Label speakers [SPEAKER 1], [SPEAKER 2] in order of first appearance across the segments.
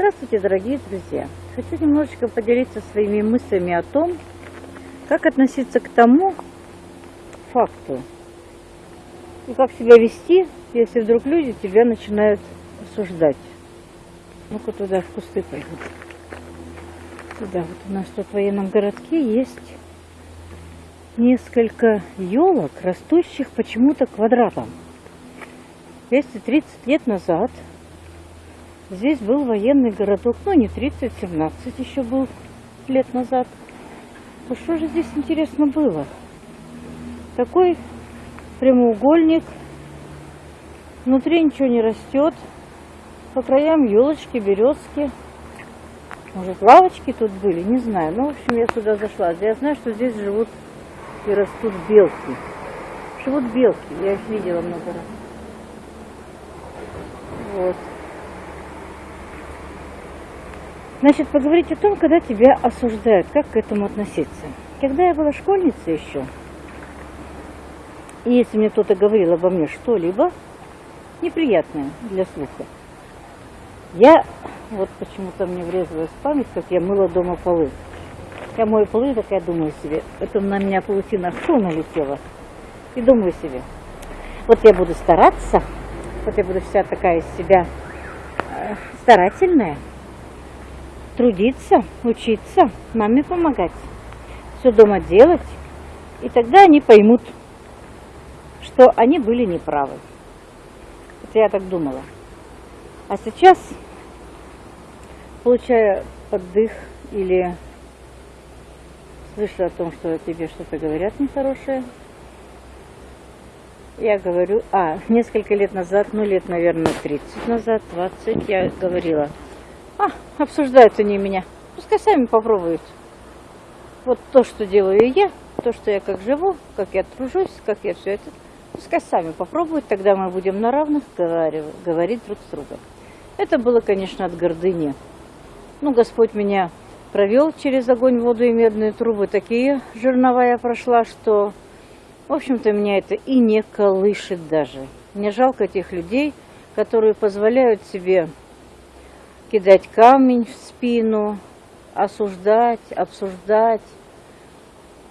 [SPEAKER 1] Здравствуйте, дорогие друзья! Хочу немножечко поделиться своими мыслями о том, как относиться к тому факту и как себя вести, если вдруг люди тебя начинают осуждать. Ну-ка туда в кусты пойду. Туда вот у нас тут в военном городке есть несколько елок, растущих почему-то квадратом. 230 лет назад Здесь был военный городок, ну не 30, 17 еще был лет назад. Ну что же здесь интересно было? Такой прямоугольник, внутри ничего не растет, по краям елочки, березки. Может, лавочки тут были, не знаю. Ну, в общем, я сюда зашла. Я знаю, что здесь живут и растут белки. Живут белки, я их видела много раз. Вот. Значит, поговорить о том, когда тебя осуждают, как к этому относиться. Когда я была школьницей еще, и если мне кто-то говорил обо мне что-либо неприятное для слуха, я, вот почему-то мне врезалась в память, как я мыла дома полы. Я мою полы, так я думаю себе, это на меня паутина что налетела. И думаю себе, вот я буду стараться, вот я буду вся такая из себя э, старательная, трудиться, учиться, маме помогать, все дома делать. И тогда они поймут, что они были неправы. Это я так думала. А сейчас, получая поддых или слышу о том, что тебе что-то говорят нехорошее, я говорю, а, несколько лет назад, ну лет, наверное, 30 назад, 20, я говорила – а, обсуждают они меня. Пускай сами попробуют. Вот то, что делаю я, то, что я как живу, как я тружусь, как я все это, пускай сами попробуют, тогда мы будем на равных говорить друг с другом. Это было, конечно, от гордыни. Ну, Господь меня провел через огонь, воду и медные трубы. Такие жернова я прошла, что, в общем-то, меня это и не колышет даже. Мне жалко этих людей, которые позволяют себе кидать камень в спину, осуждать, обсуждать,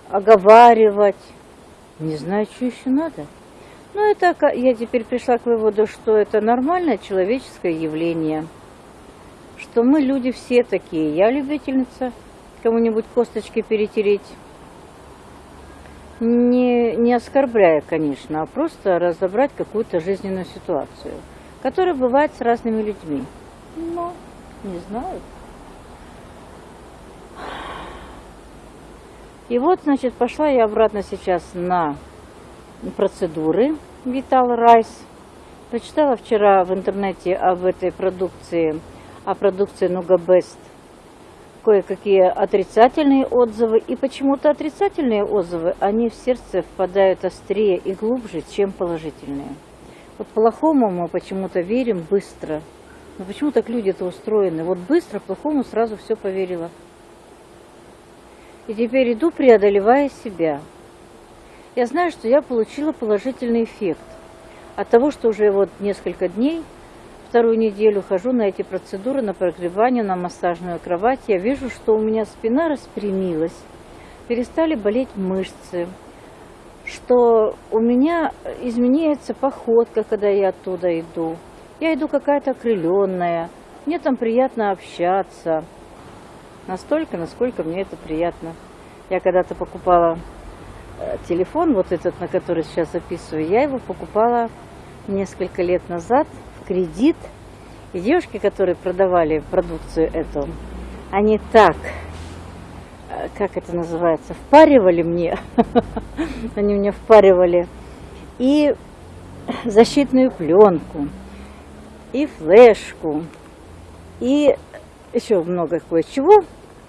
[SPEAKER 1] оговаривать. Не знаю, что еще надо. Но это я теперь пришла к выводу, что это нормальное человеческое явление. Что мы люди все такие. Я любительница кому-нибудь косточки перетереть. Не, не оскорбляя, конечно, а просто разобрать какую-то жизненную ситуацию, которая бывает с разными людьми. Не знаю. И вот, значит, пошла я обратно сейчас на процедуры Vital Rice. Прочитала вчера в интернете об этой продукции, о продукции Best, кое-какие отрицательные отзывы. И почему-то отрицательные отзывы, они в сердце впадают острее и глубже, чем положительные. Вот плохому мы почему-то верим быстро – но почему так люди-то устроены? Вот быстро, плохому сразу все поверила. И теперь иду, преодолевая себя. Я знаю, что я получила положительный эффект от того, что уже вот несколько дней, вторую неделю хожу на эти процедуры, на прогревание, на массажную кровать. Я вижу, что у меня спина распрямилась, перестали болеть мышцы, что у меня изменяется походка, когда я оттуда иду. Я иду какая-то окрыленная, мне там приятно общаться. Настолько, насколько мне это приятно. Я когда-то покупала э, телефон, вот этот, на который сейчас записываю, я его покупала несколько лет назад в кредит. И девушки, которые продавали продукцию эту, они так, э, как это называется, впаривали мне, они мне впаривали, и защитную пленку, и флешку, и еще много кое-чего,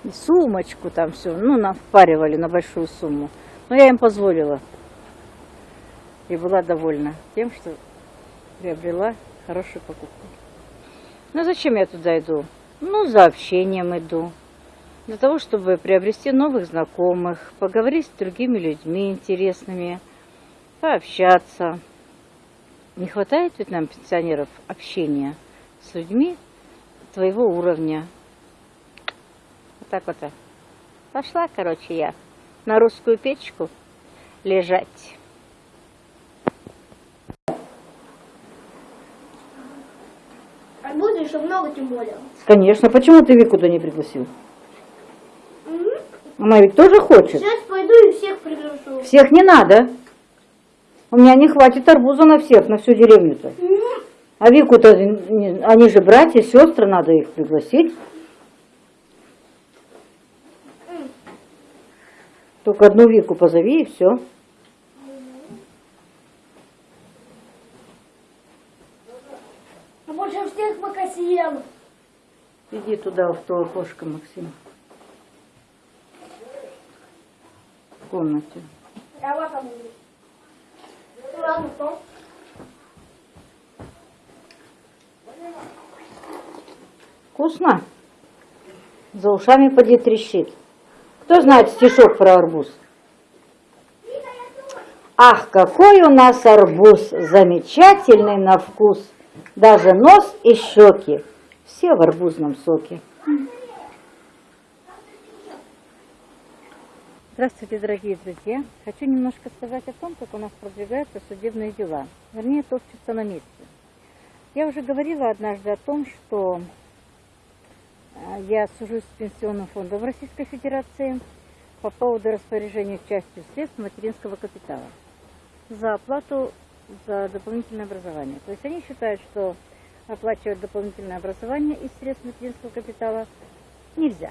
[SPEAKER 1] и сумочку там все, ну, нам впаривали на большую сумму. Но я им позволила. И была довольна тем, что приобрела хорошую покупку. Ну, зачем я туда иду? Ну, за общением иду. Для того, чтобы приобрести новых знакомых, поговорить с другими людьми интересными, пообщаться. Не хватает ведь нам, пенсионеров, общения с людьми, твоего уровня. Вот так вот. Пошла, короче, я на русскую печку лежать.
[SPEAKER 2] Арбузы еще много, тем более.
[SPEAKER 1] Конечно, почему ты Вику туда не пригласил?
[SPEAKER 2] Мгм.
[SPEAKER 1] Она ведь тоже хочет.
[SPEAKER 2] Сейчас пойду и всех приглашу.
[SPEAKER 1] Всех не надо. У меня не хватит арбуза на всех, на всю деревню-то. А Вику-то, они же братья, сестры, надо их пригласить. Только одну Вику позови и все.
[SPEAKER 2] А больше всех пока съем.
[SPEAKER 1] Иди туда, в то окошко, Максим. В комнате.
[SPEAKER 2] Я вот там буду. То.
[SPEAKER 1] Вкусно? За ушами поди трещит. Кто знает стишок про арбуз? Ах, какой у нас арбуз, замечательный на вкус. Даже нос и щеки, все в арбузном соке. Здравствуйте, дорогие друзья! Хочу немножко сказать о том, как у нас продвигаются судебные дела. Вернее, топчутся на месте. Я уже говорила однажды о том, что э, я сужусь с Пенсионным фондом Российской Федерации по поводу распоряжения частью средств материнского капитала за оплату за дополнительное образование. То есть они считают, что оплачивать дополнительное образование из средств материнского капитала нельзя.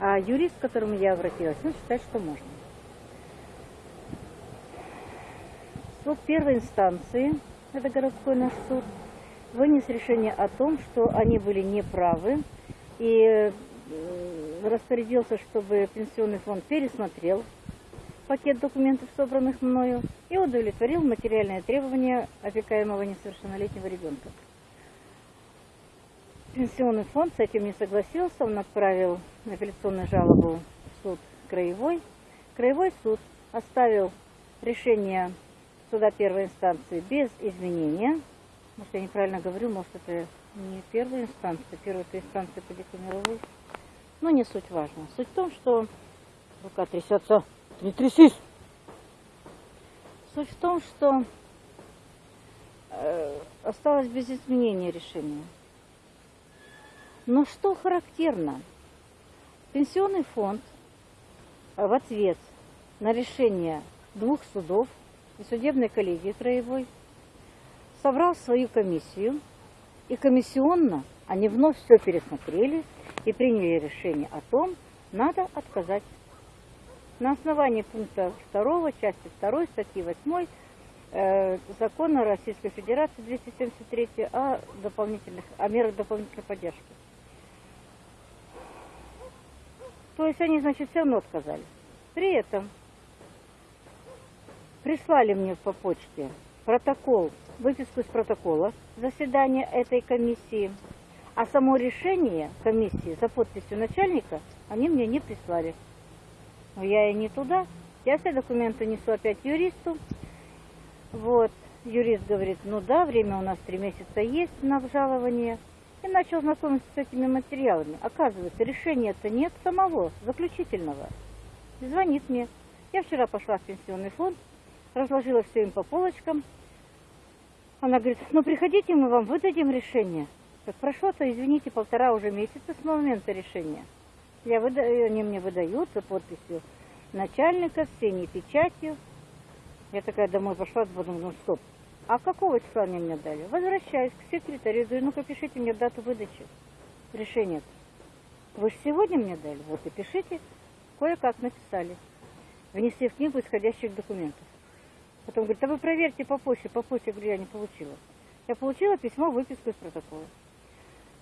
[SPEAKER 1] А юрист, к которому я обратилась, он считает, что можно. Суд первой инстанции, это городской наш суд, вынес решение о том, что они были неправы и э, распорядился, чтобы пенсионный фонд пересмотрел пакет документов, собранных мною, и удовлетворил материальные требования опекаемого несовершеннолетнего ребенка. Пенсионный фонд с этим не согласился, он отправил апелляционную жалобу в суд краевой. Краевой суд оставил решение суда первой инстанции без изменения. Может, я неправильно говорю, может, это не первая инстанция, первая инстанция по Декамеровой. Но не суть важно. Суть в том, что рука трясется. Не трясись! Суть в том, что э, осталось без изменения решения. Но что характерно? Пенсионный фонд в ответ на решение двух судов и судебной коллегии краевой собрал свою комиссию, и комиссионно они вновь все пересмотрели и приняли решение о том, надо отказать. На основании пункта 2, части 2, статьи 8 э, закона Российской Федерации 273 о, дополнительных, о мерах дополнительной поддержки. То есть они, значит, все равно отказали. При этом прислали мне по почте протокол, выписку из протокола заседания этой комиссии, а само решение комиссии за подписью начальника они мне не прислали. Но я и не туда. Я все документы несу опять юристу. Вот. Юрист говорит, ну да, время у нас три месяца есть на обжалование. И начал знакомиться с этими материалами. Оказывается, решения-то нет самого, заключительного. И звонит мне. Я вчера пошла в пенсионный фонд, разложила все им по полочкам. Она говорит, ну приходите, мы вам выдадим решение. Так прошло-то, извините, полтора уже месяца с момента решения. Я выда... Они мне выдают за подписью начальника, с синей печатью. Я такая домой пошла, подумала, ну стоп. А какого числа они мне дали? Возвращаюсь к секретарю, говорю, ну-ка пишите мне дату выдачи решения. Вы же сегодня мне дали, вот и пишите. Кое-как написали. Внесли в книгу исходящих документов. Потом говорит, а вы проверьте по почте, по почте, я говорю, я не получила. Я получила письмо, выписку из протокола.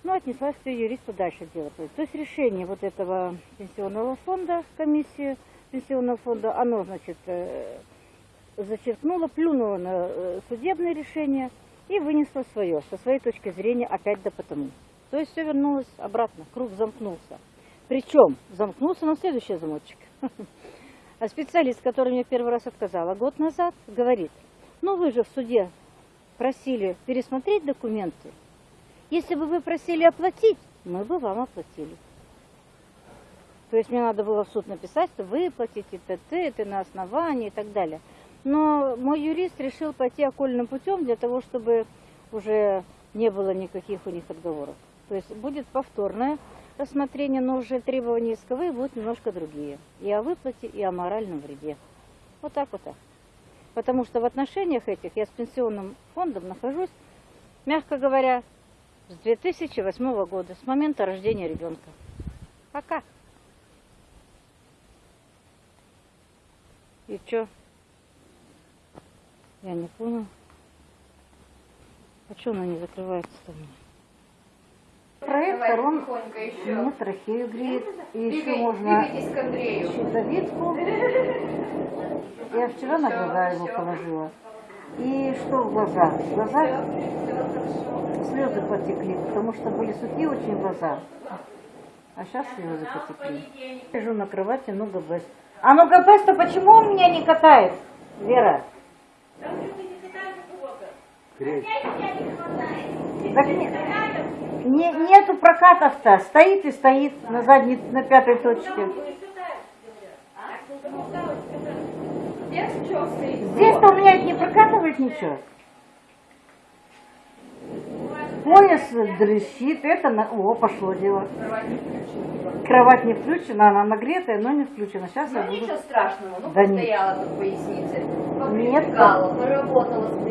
[SPEAKER 1] Ну, отнесла все юристу дальше делать. То есть решение вот этого пенсионного фонда, комиссии пенсионного фонда, оно, значит, э, зачеркнула, плюнула на э, судебное решение и вынесла свое, со своей точки зрения, опять да потому. То есть все вернулось обратно, круг замкнулся. Причем замкнулся на следующий замочек. А специалист, который мне первый раз отказала год назад, говорит, ну вы же в суде просили пересмотреть документы Если бы вы просили оплатить, мы бы вам оплатили. То есть мне надо было в суд написать, что вы платите ТТ, это на основании и так далее. Но мой юрист решил пойти окольным путем для того, чтобы уже не было никаких у них отговоров. То есть будет повторное рассмотрение, но уже требования исковые будут немножко другие. И о выплате, и о моральном вреде. Вот так вот так. Потому что в отношениях этих я с пенсионным фондом нахожусь, мягко говоря, с 2008 года, с момента рождения ребенка. Пока. И что? Я не понял. А что она не закрывается-то у меня? Проектор, он мне трахею греет. И еще
[SPEAKER 3] Двигай-
[SPEAKER 1] можно щитовидку. Я вчера на глаза его положила. И что в глаза? В глаза слезы потекли, потому что были сухие очень глаза. А сейчас слезы потекли. Лежу на кровати, ну ГБС. А ну ГБС-то почему он меня не катает, Вера? Так не- не- нету прокатов-то. Стоит и стоит на задней, на пятой точке.
[SPEAKER 3] Здесь что стоит?
[SPEAKER 1] Здесь-то у меня не прокатывает ничего. Пояс дрыщит, это на... О, пошло дело.
[SPEAKER 3] Кровать не включена.
[SPEAKER 1] Она нагретая, но не включена. Сейчас я
[SPEAKER 3] Ну
[SPEAKER 1] буду...
[SPEAKER 3] ничего страшного, ну
[SPEAKER 1] Да нет.
[SPEAKER 3] постояла тут поясница,
[SPEAKER 1] Нет,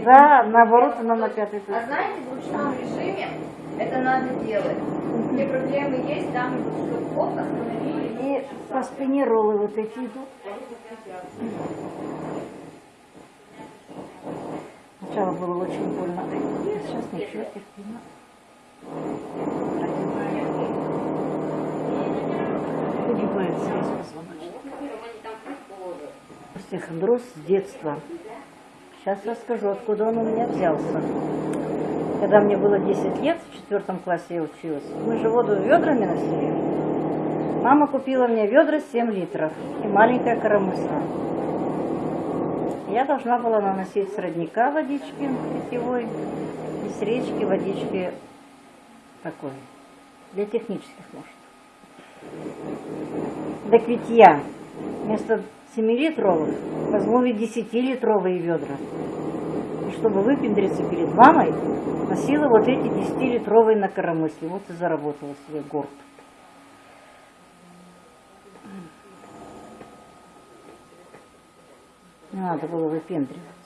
[SPEAKER 1] Да, наоборот, она на пятой
[SPEAKER 3] А
[SPEAKER 1] точке.
[SPEAKER 3] знаете, в ручном режиме это надо делать. Где проблемы есть, там оп, остановили.
[SPEAKER 1] И по спине роллы вот эти идут. Сначала было очень больно, а сейчас ничего, терпимо. Погибает связь позвоночника. Остеохондроз с детства. Сейчас расскажу, откуда он у меня взялся. Когда мне было 10 лет, в четвертом классе я училась, мы же воду ведрами носили. Мама купила мне ведра 7 литров и маленькая коромысла. Я должна была наносить с родника водички питьевой и с речки водички такой, для технических нужд. До питья вместо 7-литровых возьму ведь 10-литровые ведра. И чтобы выпендриться перед мамой, носила вот эти 10-литровые на коромысле. Вот и заработала себе горд. Не надо было выпендриваться.